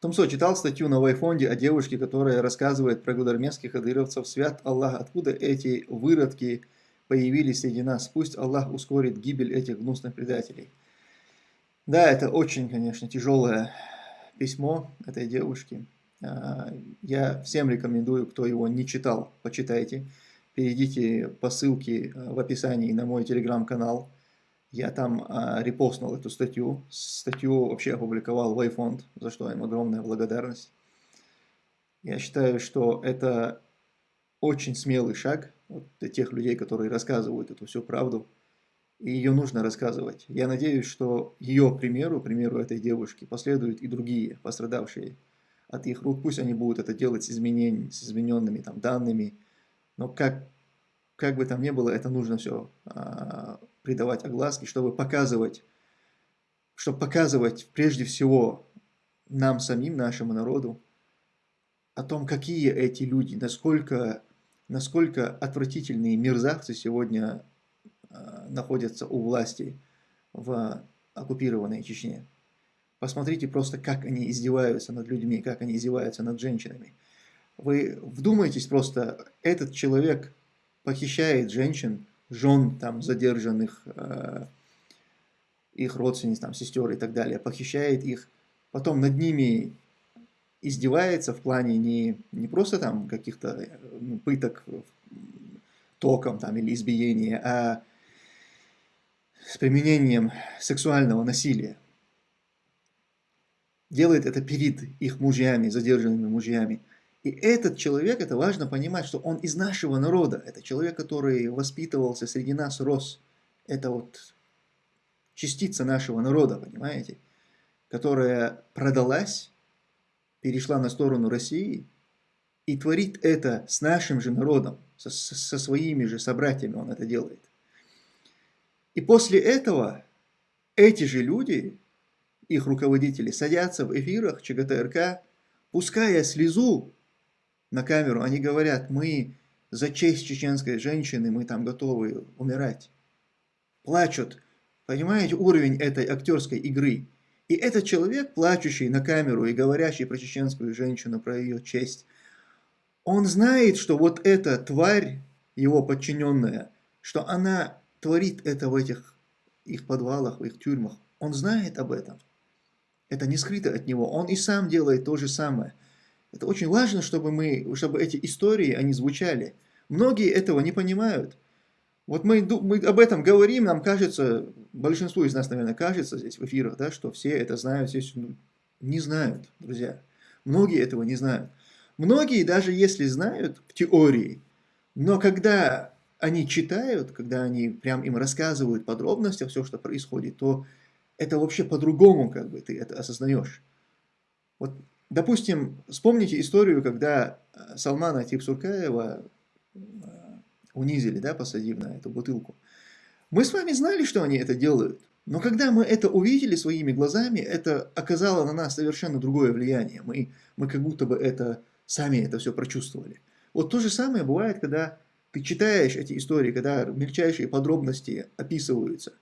Томсо читал статью на Вайфонде о девушке, которая рассказывает про гудармесских адыровцев. Свят Аллах, откуда эти выродки появились среди нас? Пусть Аллах ускорит гибель этих гнусных предателей. Да, это очень, конечно, тяжелое письмо этой девушки. А, я всем рекомендую, кто его не читал, почитайте. Перейдите по ссылке а, в описании на мой телеграм-канал. Я там а, репостнул эту статью. Статью вообще опубликовал Wayfond, за что им огромная благодарность. Я считаю, что это очень смелый шаг вот, для тех людей, которые рассказывают эту всю правду. И ее нужно рассказывать. Я надеюсь, что ее примеру, примеру этой девушки, последуют и другие пострадавшие от их рук. Пусть они будут это делать с, изменениями, с измененными там, данными. Но как, как бы там ни было, это нужно все а, придавать огласки, чтобы показывать, чтобы показывать прежде всего нам самим, нашему народу, о том, какие эти люди, насколько, насколько отвратительные мерзавцы сегодня э, находятся у власти в оккупированной Чечне. Посмотрите просто, как они издеваются над людьми, как они издеваются над женщинами. Вы вдумайтесь просто, этот человек похищает женщин, жен там задержанных, э, их родственниц, там, сестер и так далее, похищает их, потом над ними издевается в плане не, не просто там каких-то ну, пыток током там, или избиения, а с применением сексуального насилия. Делает это перед их мужьями, задержанными мужьями. И этот человек, это важно понимать, что он из нашего народа. Это человек, который воспитывался среди нас, рос. Это вот частица нашего народа, понимаете? Которая продалась, перешла на сторону России и творит это с нашим же народом, со, со своими же собратьями он это делает. И после этого эти же люди, их руководители, садятся в эфирах ЧГТРК, пуская слезу на камеру, они говорят, мы за честь чеченской женщины, мы там готовы умирать. Плачут. Понимаете уровень этой актерской игры? И этот человек, плачущий на камеру и говорящий про чеченскую женщину, про ее честь, он знает, что вот эта тварь, его подчиненная, что она творит это в этих их подвалах, в их тюрьмах. Он знает об этом. Это не скрыто от него. Он и сам делает то же самое. Это очень важно, чтобы, мы, чтобы эти истории, они звучали. Многие этого не понимают. Вот мы, мы об этом говорим, нам кажется, большинству из нас, наверное, кажется здесь в эфирах, да, что все это знают, здесь ну, не знают, друзья. Многие этого не знают. Многие, даже если знают в теории, но когда они читают, когда они прям им рассказывают подробности, все, что происходит, то это вообще по-другому, как бы, ты это осознаешь. Вот Допустим, вспомните историю, когда э, Салмана Типсуркаева э, унизили, да, посадив на эту бутылку. Мы с вами знали, что они это делают, но когда мы это увидели своими глазами, это оказало на нас совершенно другое влияние. Мы, мы как будто бы это сами это все прочувствовали. Вот то же самое бывает, когда ты читаешь эти истории, когда мельчайшие подробности описываются,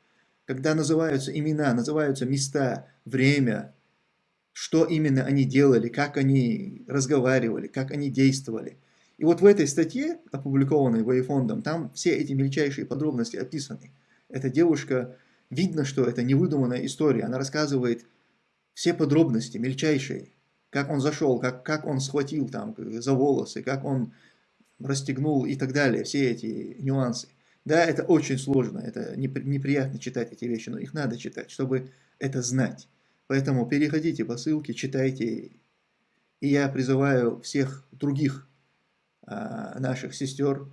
когда называются имена, называются места, время, что именно они делали, как они разговаривали, как они действовали. И вот в этой статье, опубликованной Вейфондом, там все эти мельчайшие подробности описаны. Эта девушка, видно, что это невыдуманная история. Она рассказывает все подробности, мельчайшие. Как он зашел, как, как он схватил там за волосы, как он расстегнул и так далее. Все эти нюансы. Да, это очень сложно, это неприятно читать эти вещи, но их надо читать, чтобы это знать. Поэтому переходите по ссылке, читайте. И я призываю всех других а, наших сестер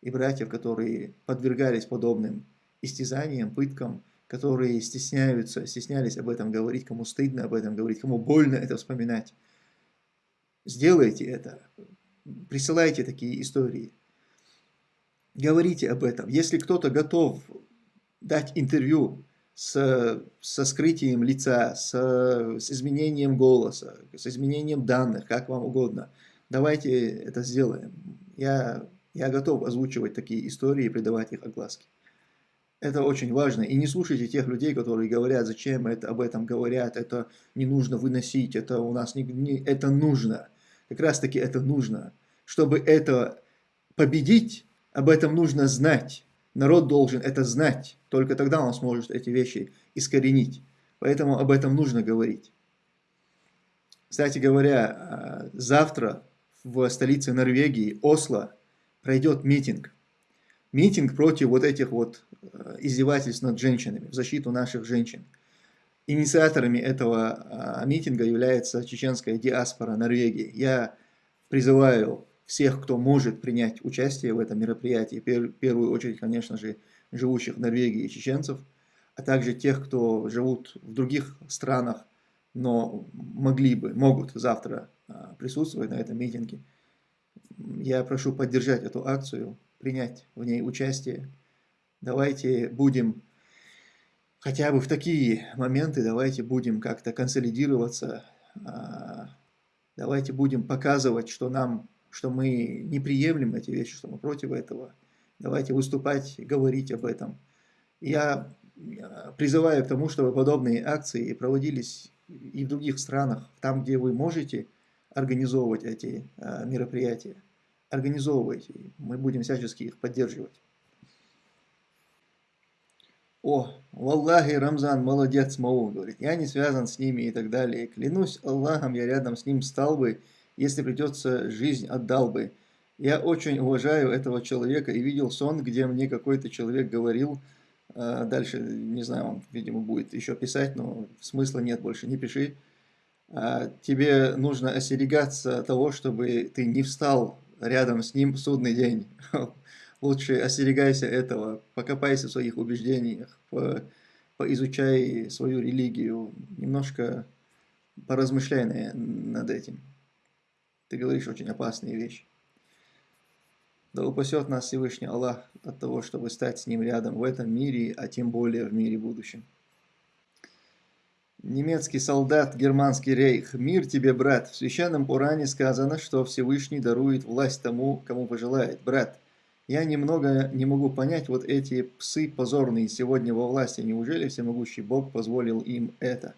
и братьев, которые подвергались подобным истязаниям, пыткам, которые стесняются, стеснялись об этом говорить, кому стыдно об этом говорить, кому больно это вспоминать. Сделайте это, присылайте такие истории, говорите об этом. Если кто-то готов дать интервью с, со скрытием лица, с, с изменением голоса, с изменением данных, как вам угодно. Давайте это сделаем. Я, я готов озвучивать такие истории и придавать их огласке. Это очень важно. И не слушайте тех людей, которые говорят, зачем это, об этом говорят, это не нужно выносить, это у нас не, не это нужно. Как раз таки это нужно. Чтобы это победить, об этом нужно знать. Народ должен это знать. Только тогда он сможет эти вещи искоренить. Поэтому об этом нужно говорить. Кстати говоря, а, завтра в столице Норвегии, Осло, пройдет митинг. Митинг против вот этих вот а, издевательств над женщинами, в защиту наших женщин. Инициаторами этого а, митинга является чеченская диаспора Норвегии. Я призываю всех, кто может принять участие в этом мероприятии, в первую очередь, конечно же, живущих в Норвегии чеченцев, а также тех, кто живут в других странах, но могли бы, могут завтра а, присутствовать на этом митинге. Я прошу поддержать эту акцию, принять в ней участие. Давайте будем, хотя бы в такие моменты, давайте будем как-то консолидироваться, а, давайте будем показывать, что нам, что мы не приемлем эти вещи, что мы против этого. Давайте выступать, говорить об этом. Я призываю к тому, чтобы подобные акции проводились и в других странах, там, где вы можете организовывать эти а, мероприятия. Организовывайте, мы будем всячески их поддерживать. О, Валлахи, Рамзан, молодец, Мау, говорит, я не связан с ними и так далее. Клянусь Аллахом, я рядом с ним стал бы, если придется, жизнь отдал бы. Я очень уважаю этого человека и видел сон, где мне какой-то человек говорил, а, дальше, не знаю, он, видимо, будет еще писать, но смысла нет больше, не пиши. А, тебе нужно остерегаться того, чтобы ты не встал рядом с ним в судный день. Лучше остерегайся этого, покопайся в своих убеждениях, поизучай свою религию, немножко поразмышляй над этим. Ты говоришь очень опасные вещи. Да упасет нас Всевышний Аллах от того, чтобы стать с Ним рядом в этом мире, а тем более в мире будущем. Немецкий солдат, германский рейх. Мир тебе, брат. В священном Уране сказано, что Всевышний дарует власть тому, кому пожелает. Брат, я немного не могу понять вот эти псы позорные сегодня во власти. Неужели всемогущий Бог позволил им это?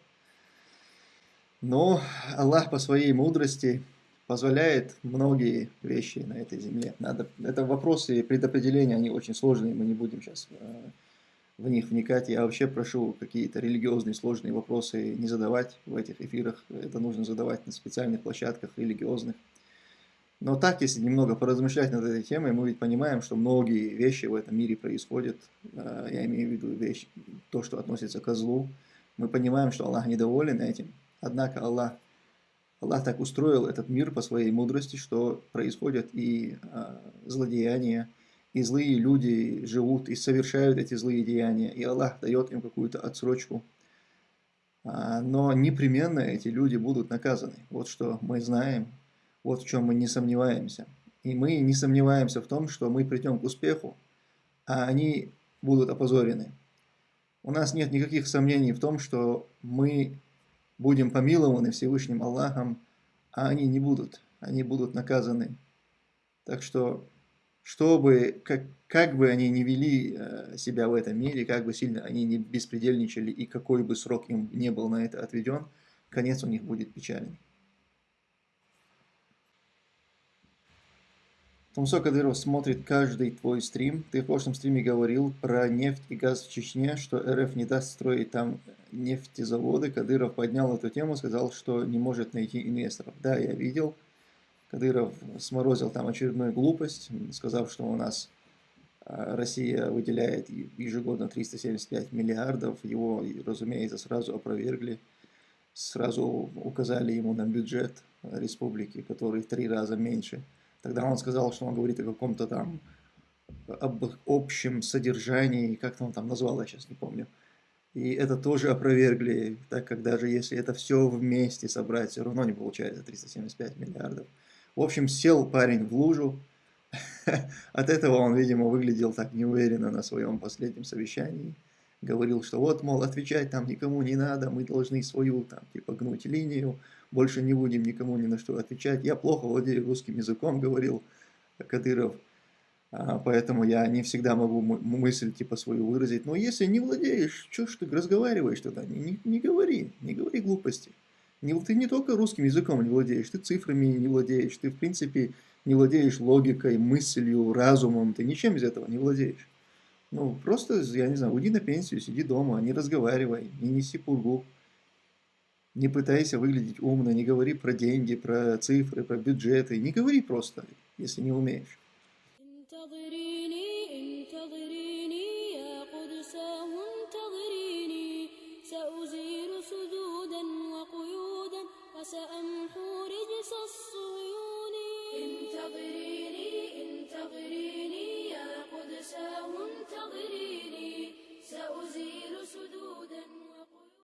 Но Аллах по своей мудрости позволяет многие вещи на этой земле. Надо, это вопросы предопределения, они очень сложные, мы не будем сейчас э, в них вникать. Я вообще прошу какие-то религиозные сложные вопросы не задавать в этих эфирах. Это нужно задавать на специальных площадках религиозных. Но так, если немного поразмышлять над этой темой, мы ведь понимаем, что многие вещи в этом мире происходят. Э, я имею в виду вещь, то, что относится к злу. Мы понимаем, что Аллах недоволен этим. Однако Аллах Аллах так устроил этот мир по своей мудрости, что происходят и а, злодеяния, и злые люди живут и совершают эти злые деяния, и Аллах дает им какую-то отсрочку. А, но непременно эти люди будут наказаны. Вот что мы знаем, вот в чем мы не сомневаемся. И мы не сомневаемся в том, что мы придем к успеху, а они будут опозорены. У нас нет никаких сомнений в том, что мы будем помилованы Всевышним Аллахом, а они не будут, они будут наказаны. Так что, чтобы, как, как бы они не вели э, себя в этом мире, как бы сильно они не беспредельничали и какой бы срок им не был на это отведен, конец у них будет печальный. Тумсо Кадыров смотрит каждый твой стрим. Ты в прошлом стриме говорил про нефть и газ в Чечне, что РФ не даст строить там нефтезаводы. Кадыров поднял эту тему, сказал, что не может найти инвесторов. Да, я видел. Кадыров сморозил там очередную глупость, сказав, что у нас а, Россия выделяет ежегодно 375 миллиардов. Его, разумеется, сразу опровергли. Сразу указали ему на бюджет республики, который в три раза меньше – Тогда он сказал, что он говорит о каком-то там об общем содержании, как он там назвал, я сейчас не помню. И это тоже опровергли, так как даже если это все вместе собрать, все равно не получается 375 миллиардов. В общем, сел парень в лужу. От этого он, видимо, выглядел так неуверенно на своем последнем совещании. Говорил, что вот, мол, отвечать там никому не надо, мы должны свою там, типа, гнуть линию, больше не будем никому ни на что отвечать. Я плохо владею русским языком, говорил Кадыров. А, поэтому я не всегда могу мысль типа свою выразить. Но если не владеешь, что ж ты разговариваешь тогда? Не, не, не говори, не говори глупости. Не, ты не только русским языком не владеешь, ты цифрами не владеешь, ты в принципе не владеешь логикой, мыслью, разумом, ты ничем из этого не владеешь. Ну, просто, я не знаю, уйди на пенсию, сиди дома, не разговаривай, не неси пургу. Не пытайся выглядеть умно, не говори про деньги, про цифры, про бюджеты. Не говори просто, если не умеешь.